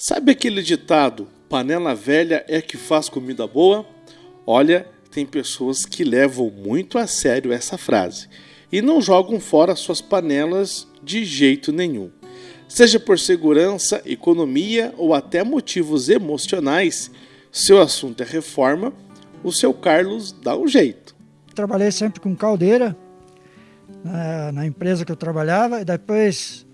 Sabe aquele ditado: panela velha é que faz comida boa? Olha, tem pessoas que levam muito a sério essa frase e não jogam fora suas panelas de jeito nenhum. Seja por segurança, economia ou até motivos emocionais, seu assunto é reforma, o seu Carlos dá um jeito. Trabalhei sempre com caldeira na, na empresa que eu trabalhava e depois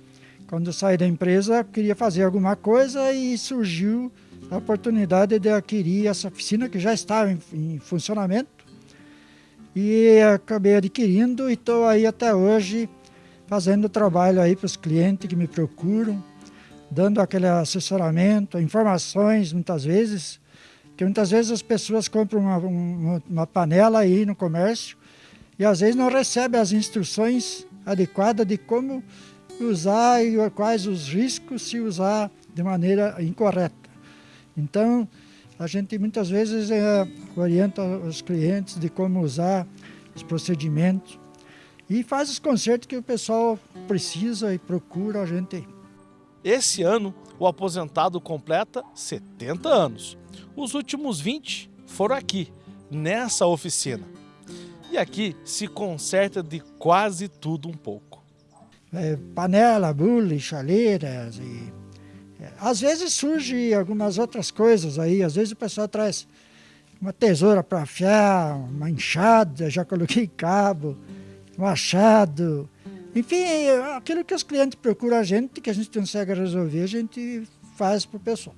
quando saí da empresa, queria fazer alguma coisa e surgiu a oportunidade de adquirir essa oficina que já estava em, em funcionamento. E acabei adquirindo e estou aí até hoje fazendo trabalho aí para os clientes que me procuram, dando aquele assessoramento, informações muitas vezes, que muitas vezes as pessoas compram uma, uma, uma panela aí no comércio e às vezes não recebem as instruções adequadas de como usar e quais os riscos se usar de maneira incorreta. Então, a gente muitas vezes é, orienta os clientes de como usar os procedimentos e faz os consertos que o pessoal precisa e procura a gente. Esse ano, o aposentado completa 70 anos. Os últimos 20 foram aqui, nessa oficina. E aqui se conserta de quase tudo um pouco é, panela, bule, chaleiras e é, às vezes surge algumas outras coisas aí, às vezes o pessoal traz uma tesoura para afiar, uma enxada, já coloquei cabo, um achado, enfim, aquilo que os clientes procuram a gente, que a gente consegue resolver, a gente faz para o pessoal.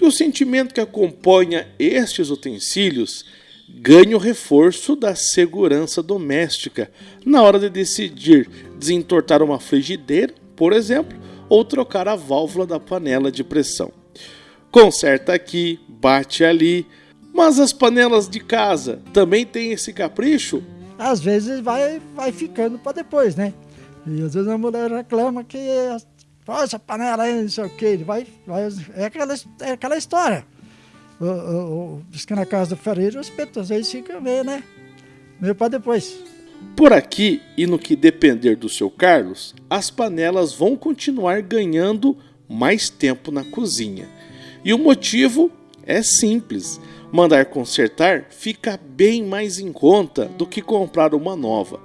E o sentimento que acompanha estes utensílios ganha o reforço da segurança doméstica na hora de decidir desentortar uma frigideira, por exemplo, ou trocar a válvula da panela de pressão. Conserta aqui, bate ali, mas as panelas de casa também têm esse capricho? Às vezes vai, vai ficando para depois, né? E às vezes a mulher reclama que essa panela aí, não sei o que, vai, vai, é, aquela, é aquela história diz que na casa do ferreiro os petos aí ficam meio, né? Meio para depois. Por aqui, e no que depender do seu Carlos, as panelas vão continuar ganhando mais tempo na cozinha. E o motivo é simples: mandar consertar fica bem mais em conta do que comprar uma nova.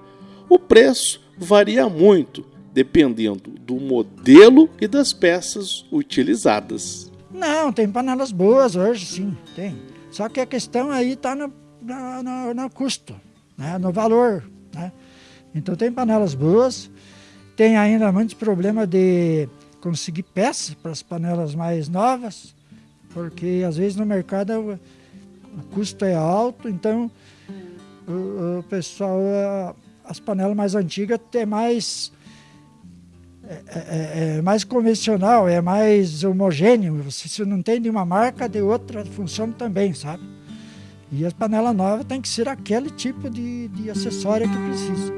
O preço varia muito, dependendo do modelo e das peças utilizadas. Não, tem panelas boas hoje, sim, tem. Só que a questão aí está no, no, no, custo, né? no valor. Né? Então tem panelas boas, tem ainda muitos problemas de conseguir peças para as panelas mais novas, porque às vezes no mercado o, custo é alto, então o, o pessoal, as panelas mais antigas têm mais é, é, é, mais convencional, é mais homogêneo. Se não tem de uma marca, de outra funciona também, sabe? E as panelas novas tem que ser aquele tipo de, de acessório que precisa.